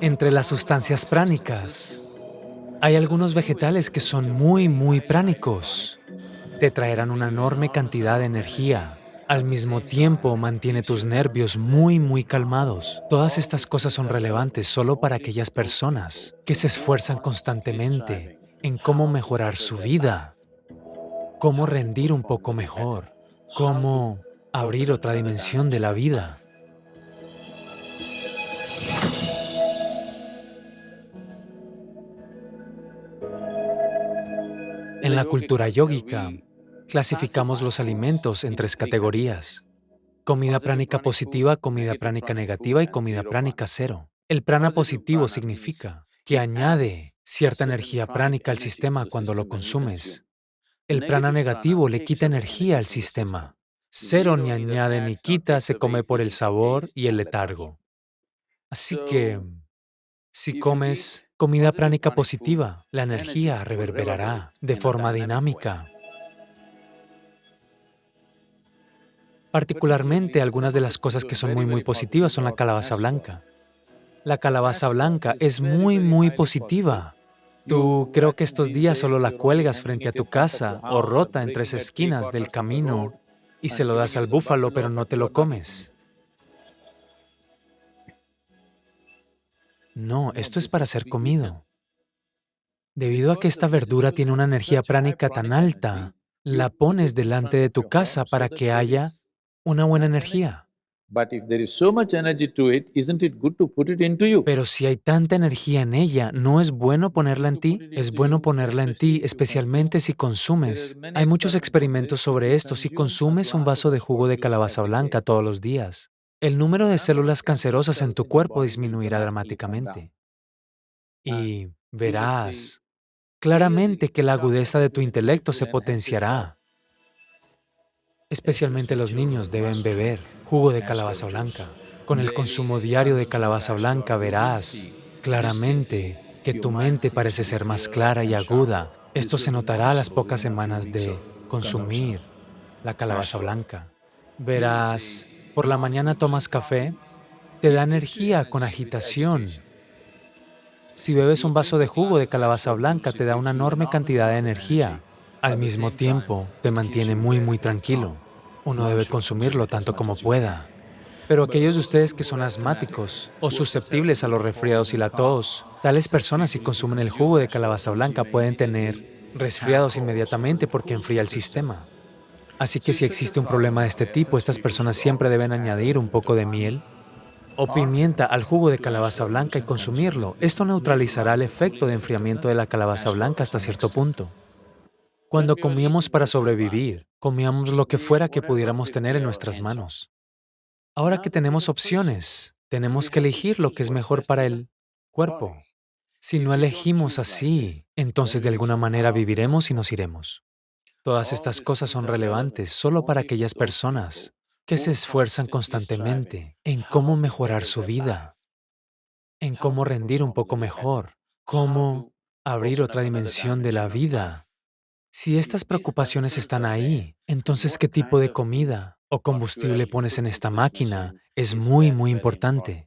Entre las sustancias pránicas, hay algunos vegetales que son muy, muy pránicos. Te traerán una enorme cantidad de energía. Al mismo tiempo, mantiene tus nervios muy, muy calmados. Todas estas cosas son relevantes solo para aquellas personas que se esfuerzan constantemente en cómo mejorar su vida, cómo rendir un poco mejor, cómo abrir otra dimensión de la vida. En la cultura yógica, clasificamos los alimentos en tres categorías. Comida pránica positiva, comida pránica negativa y comida pránica cero. El prana positivo significa que añade cierta energía pránica al sistema cuando lo consumes. El prana negativo le quita energía al sistema. Cero ni añade ni quita, se come por el sabor y el letargo. Así que, si comes comida pránica positiva, la energía reverberará de forma dinámica. Particularmente, algunas de las cosas que son muy, muy positivas son la calabaza blanca. La calabaza blanca es muy, muy positiva. Tú creo que estos días solo la cuelgas frente a tu casa o rota en tres esquinas del camino y se lo das al búfalo, pero no te lo comes. No, esto es para ser comido. Debido a que esta verdura tiene una energía pránica tan alta, la pones delante de tu casa para que haya una buena energía. Pero si hay tanta energía en ella, ¿no es bueno ponerla en ti? Es bueno ponerla en ti, especialmente si consumes. Hay muchos experimentos sobre esto. Si consumes un vaso de jugo de calabaza blanca todos los días, el número de células cancerosas en tu cuerpo disminuirá dramáticamente. Y verás claramente que la agudeza de tu intelecto se potenciará. Especialmente los niños deben beber jugo de calabaza blanca. Con el consumo diario de calabaza blanca verás claramente que tu mente parece ser más clara y aguda. Esto se notará a las pocas semanas de consumir la calabaza blanca. Verás por la mañana tomas café, te da energía con agitación. Si bebes un vaso de jugo de calabaza blanca, te da una enorme cantidad de energía. Al mismo tiempo, te mantiene muy, muy tranquilo. Uno debe consumirlo tanto como pueda. Pero aquellos de ustedes que son asmáticos o susceptibles a los resfriados y la tos, tales personas si consumen el jugo de calabaza blanca pueden tener resfriados inmediatamente porque enfría el sistema. Así que si existe un problema de este tipo, estas personas siempre deben añadir un poco de miel o pimienta al jugo de calabaza blanca y consumirlo. Esto neutralizará el efecto de enfriamiento de la calabaza blanca hasta cierto punto. Cuando comíamos para sobrevivir, comíamos lo que fuera que pudiéramos tener en nuestras manos. Ahora que tenemos opciones, tenemos que elegir lo que es mejor para el cuerpo. Si no elegimos así, entonces de alguna manera viviremos y nos iremos. Todas estas cosas son relevantes solo para aquellas personas que se esfuerzan constantemente en cómo mejorar su vida, en cómo rendir un poco mejor, cómo abrir otra dimensión de la vida. Si estas preocupaciones están ahí, entonces qué tipo de comida o combustible pones en esta máquina es muy, muy importante.